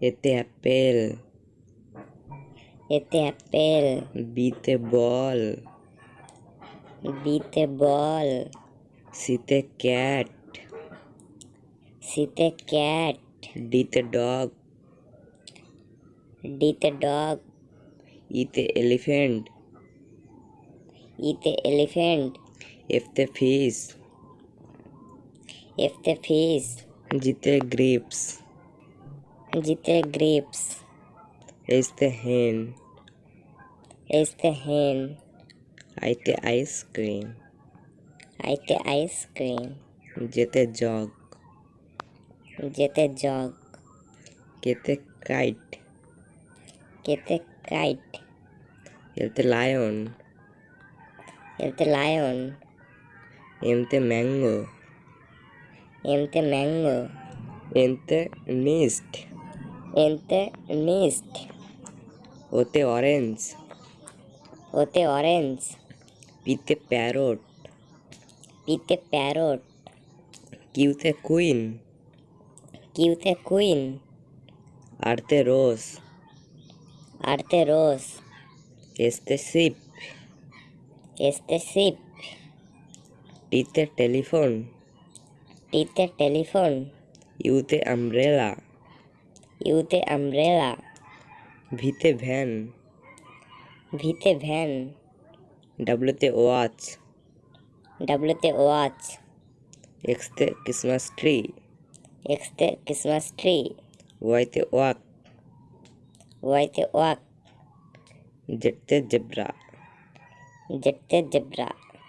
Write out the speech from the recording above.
এতে অ্যাপেল এতে অ্যাপেল বিতে বল বিতে বল সিতে ক্যাট সিতে ক্যাট ডিতে ডগ ডিতে ডগ ইতে এলিফ্যান্ট ইতে এলিফ্যান্ট এফতে ফিশ এফতে ফিশ জিতে grapes Jite grapes. Is the hen. Is the hen. Ate ice cream. Ate ice cream. Jete jog. Jete jog. Kete kite. Kete kite. Elte lion. Elte lion. Emte mango. Emte mango. Emte nest. এনতে mist ওতে orange ওতে orange পিতে parrot পিতে parrot কিউতে queen কিউতে queen আরতে rose আরতে rose এসতে শিপ এসতে শিপ টিতে টেলিফোন টিতে টেলিফোন ইউতে আমব্রেলা ইউতে আমব্রেলা ভিতে ভ্যান ভিতে ভ্যান ডাব্লুতে ওয়াচ ডাব্লুতে ওয়াচ এক্সতে ক্রিসমাস ট্রি এক্সতে ক্রিসমাস ট্রি ওয়াইতে ওয়াক ওয়াইতে ওয়াক জেডতে জেব্রা জেটতে জেব্রা